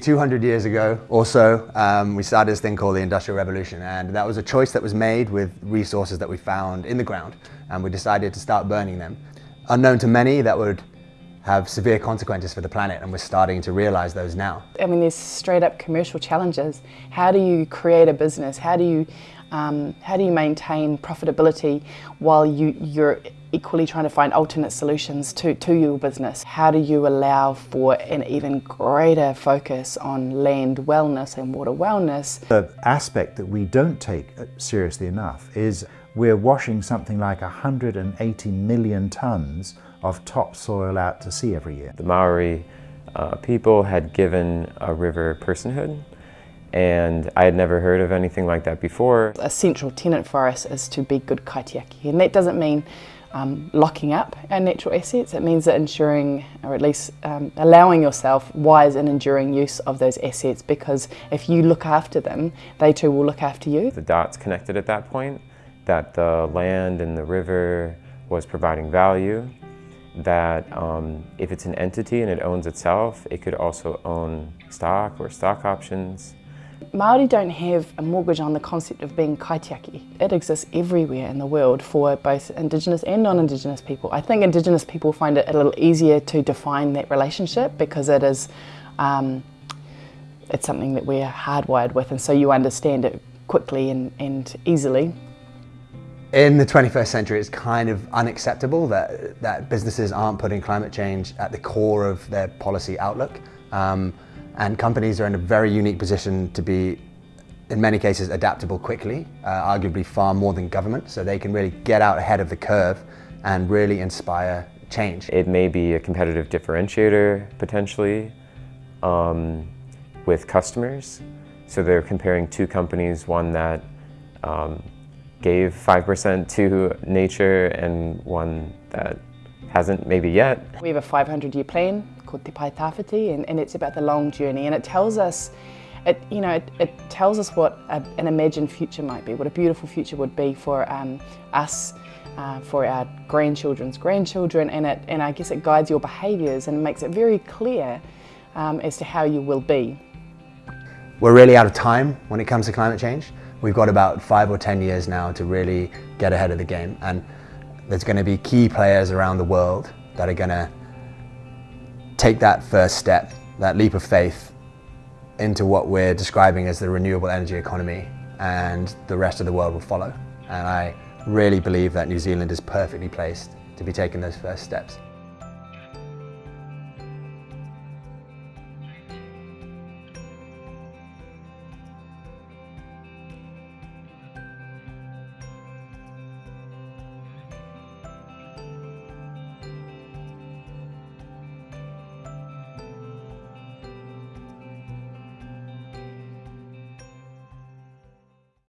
200 years ago or so, um, we started this thing called the Industrial Revolution and that was a choice that was made with resources that we found in the ground and we decided to start burning them. Unknown to many, that would have severe consequences for the planet and we're starting to realize those now. I mean, there's straight up commercial challenges. How do you create a business? How do you, um, how do you maintain profitability while you, you're equally trying to find alternate solutions to, to your business. How do you allow for an even greater focus on land wellness and water wellness? The aspect that we don't take seriously enough is we're washing something like 180 million tonnes of topsoil out to sea every year. The Maori uh, people had given a river personhood and I had never heard of anything like that before. A central tenet for us is to be good kaitiaki and that doesn't mean um, locking up our natural assets. It means that ensuring, or at least um, allowing yourself wise and enduring use of those assets because if you look after them, they too will look after you. The dots connected at that point, that the land and the river was providing value, that um, if it's an entity and it owns itself, it could also own stock or stock options. Māori don't have a mortgage on the concept of being kaitiaki. It exists everywhere in the world for both Indigenous and non-Indigenous people. I think Indigenous people find it a little easier to define that relationship because it is um, it's something that we're hardwired with and so you understand it quickly and, and easily. In the 21st century, it's kind of unacceptable that, that businesses aren't putting climate change at the core of their policy outlook. Um, and companies are in a very unique position to be in many cases adaptable quickly, uh, arguably far more than government, so they can really get out ahead of the curve and really inspire change. It may be a competitive differentiator potentially um, with customers. So they're comparing two companies, one that um, gave 5% to nature and one that hasn't maybe yet. We have a 500 year plan called Te Pae Tawhiti and, and it's about the long journey and it tells us it, you know, it, it tells us what a, an imagined future might be, what a beautiful future would be for um, us, uh, for our grandchildren's grandchildren, and, it, and I guess it guides your behaviours and makes it very clear um, as to how you will be. We're really out of time when it comes to climate change. We've got about five or 10 years now to really get ahead of the game. And there's going to be key players around the world that are going to take that first step, that leap of faith into what we're describing as the renewable energy economy and the rest of the world will follow. And I really believe that New Zealand is perfectly placed to be taking those first steps.